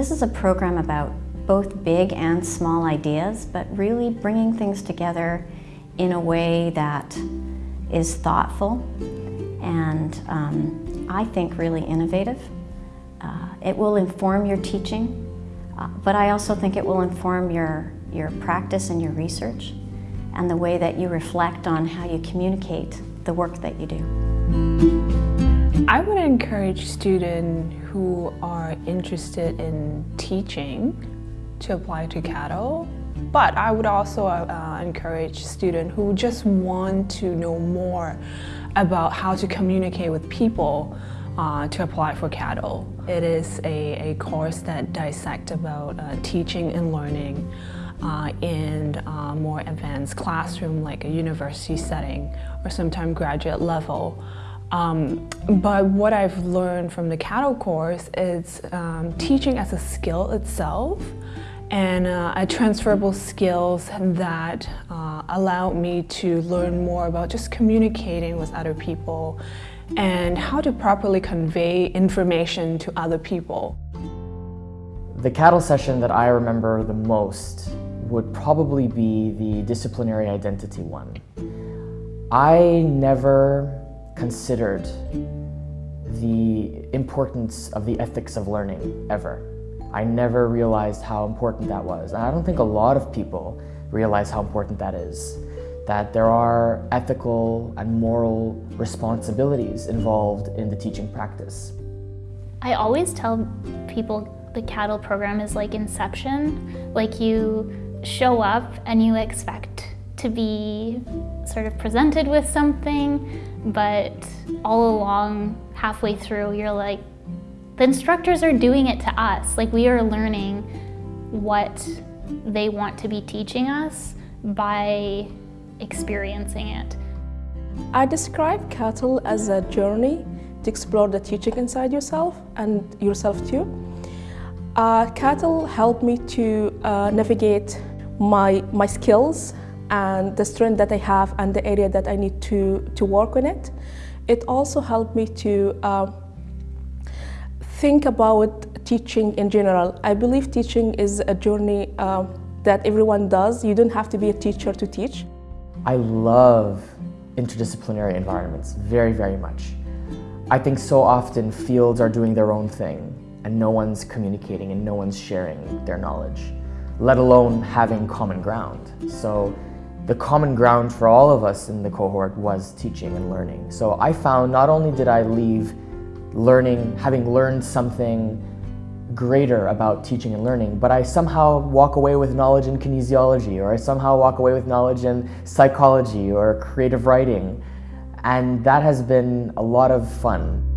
This is a program about both big and small ideas, but really bringing things together in a way that is thoughtful and um, I think really innovative. Uh, it will inform your teaching, uh, but I also think it will inform your, your practice and your research and the way that you reflect on how you communicate the work that you do. I would encourage students who are interested in teaching to apply to CATL, but I would also uh, encourage students who just want to know more about how to communicate with people uh, to apply for CATL. It is a, a course that dissects about uh, teaching and learning uh, in a more advanced classroom like a university setting or sometimes graduate level. Um, but what I've learned from the CATL course is um, teaching as a skill itself and uh, a transferable skills that uh, allow me to learn more about just communicating with other people and how to properly convey information to other people. The CATL session that I remember the most would probably be the disciplinary identity one. I never considered the importance of the ethics of learning, ever. I never realized how important that was. And I don't think a lot of people realize how important that is. That there are ethical and moral responsibilities involved in the teaching practice. I always tell people the CATL program is like Inception. Like you show up and you expect to be sort of presented with something, but all along, halfway through, you're like, the instructors are doing it to us. Like we are learning what they want to be teaching us by experiencing it. I describe CATL as a journey to explore the teaching inside yourself and yourself too. Uh, CATL helped me to uh, navigate my, my skills and the strength that I have and the area that I need to, to work on it. It also helped me to uh, think about teaching in general. I believe teaching is a journey uh, that everyone does. You don't have to be a teacher to teach. I love interdisciplinary environments very, very much. I think so often fields are doing their own thing and no one's communicating and no one's sharing their knowledge let alone having common ground. So the common ground for all of us in the cohort was teaching and learning. So I found not only did I leave learning, having learned something greater about teaching and learning, but I somehow walk away with knowledge in kinesiology, or I somehow walk away with knowledge in psychology or creative writing. And that has been a lot of fun.